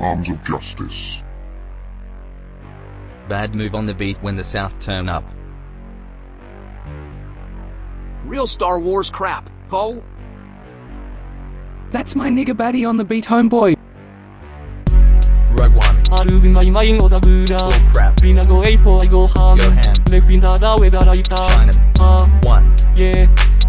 arms of justice. Bad move on the beat when the South turn up. Real Star Wars crap, ho! That's my nigger baddie on the beat, homeboy. Rogue One. I my mind, Oh crap. Bina go A I go ham. Go ham. Left in the way that I China. Uh, one. Yeah.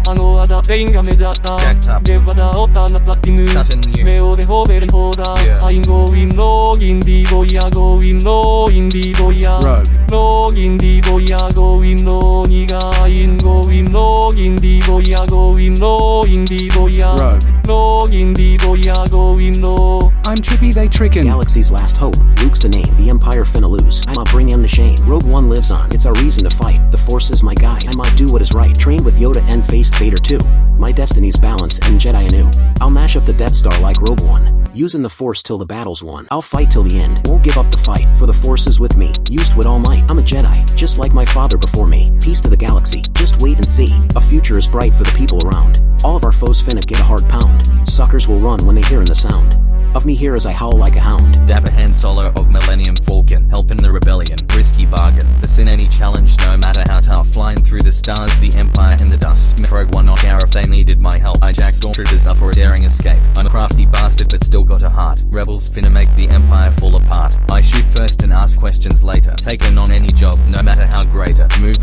あのあだペインが目立った Jacked up. レバダオタナサッティング Sutton new. 目をでほべりほだ Yeah. I'm going login ディボイヤ going login ディボイヤ Rogue. login ディボイヤ going ロニガイン going login ディボイヤ going login ディボイヤ Rogue. login ディボイヤ going low I'm trippy, they trickin'. Galaxy's last hope. Luke's the name. The Empire finna lose. I'ma bring him to shame. Rogue One lives on. It's our reason to fight. The Force is my guide. I'ma do what is right. Train with Yoda and faced Vader too. My destiny's balance and Jedi anew. I'll mash up the Death Star like Rogue One. Using the Force till the battle's won. I'll fight till the end. Won't give up the fight. For the Force is with me. Used with all might. I'm a Jedi. Just like my father before me. Peace to the galaxy. Just wait and see. A future is bright for the people around. All of our foes finna get a hard pound. Suckers will run when they hearin' the sound. Of me here as I howl like a hound. Dapper Han Solo of Millennium Falcon, helping the rebellion, risky bargain. Sin any challenge, no matter how tough. Flying through the stars, the empire in the dust. Rogue One not care if they needed my help. I jack stormtroopers up for a daring escape. I'm a crafty bastard, but still got a heart. Rebels finna make the empire fall apart. I shoot first and ask questions later. Taken on any job, no matter how greater. Moving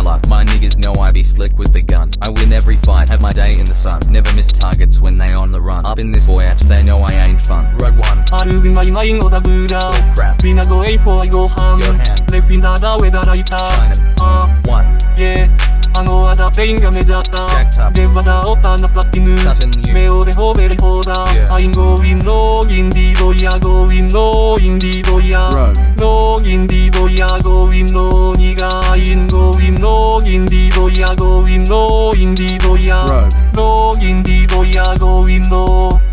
my luck. My niggas know I be slick with the gun. I win every fight, have my day in the sun. Never miss targets when they on the run. Up in this voyage, they know I ain't fun. Rogue One. あるまいまいのだぐら Oh crap. ビナゴエイフォイごはん Go ham. レフィンダーダウェダライタ China. あ One. イェあのあだペインが目立った Jacked up. レバダオタナサッティング Sutton new. 目をでほべりほだ Yeah. I'm going login ディ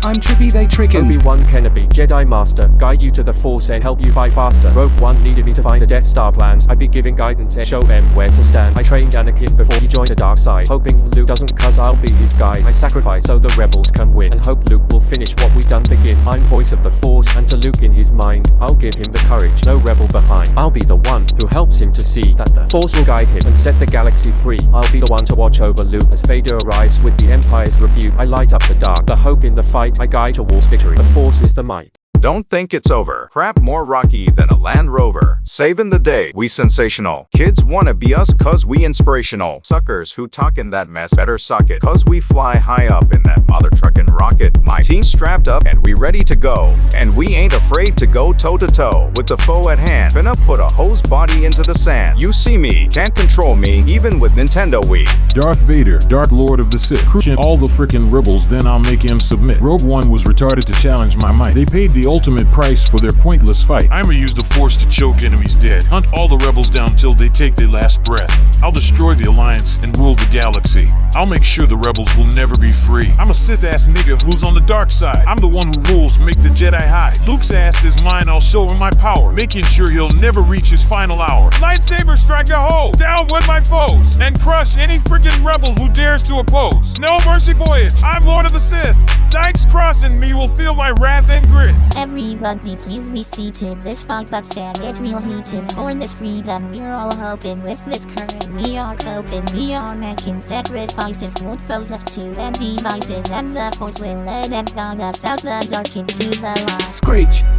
I'm trippy, they trickin'. Obi-Wan Kenobi, Jedi Master, guide you to the Force and help you fight faster. Rogue One needed me to find the Death Star plans. I'd be giving guidance and show them where to stand. I trained Anakin before he joined the dark side, hoping Luke doesn't cause I'll be his guide. I sacrifice so the rebels can win, and hope Luke will finish what we've done begin. I'm voice of the Force, and to Luke in his mind, I'll give him the courage, no rebel behind. I'll be the one who helps him to see that the Force will guide him and set the galaxy free. I'll be the one to watch over Luke as Vader arrives with the Empire's rebuke. I light up the dark, the hope in the fight. I guide towards victory. The Force is the might. Don't think it's over. Crap more rocky than a Land Rover. Saving the day. We sensational. Kids wanna be us cause we inspirational. Suckers who talkin' that mess better suck it. Cause we fly high up in that mother truckin' rocket. My team strapped up and we ready to go. And we ain't afraid to go toe to toe. With the foe at hand. Finna put a hose body into the sand. You see me, can't control me, even with Nintendo Wii. Darth Vader, Dark Lord of the Sith, crushing all the frickin' rebels, then I'll make him submit. Rogue One was retarded to challenge my might. They paid the ultimate price for their pointless fight. I'ma use the Force to choke enemies dead. Hunt all the rebels down till they take their last breath. I'll destroy the Alliance and rule the galaxy. I'll make sure the rebels will never be free. I'm a Sith ass nigga who's on the dark side. I'm the one who rules, make the Jedi hide. Luke's ass is mine, I'll show him my power, making sure he'll never reach his final hour. Lightsaber strike a hole, down with my foes, and crush any freaking rebel who dares to oppose. No mercy voyage, I'm Lord of the Sith. Dykes crossing me will feel my wrath and grit. Everybody please be seated. This fucked up stand get real heated. For this freedom we're all hoping. With this current we are coping. We are making sacrifices. Old foes left to them devices. And the force will let them guide us out the dark into the light. Screech.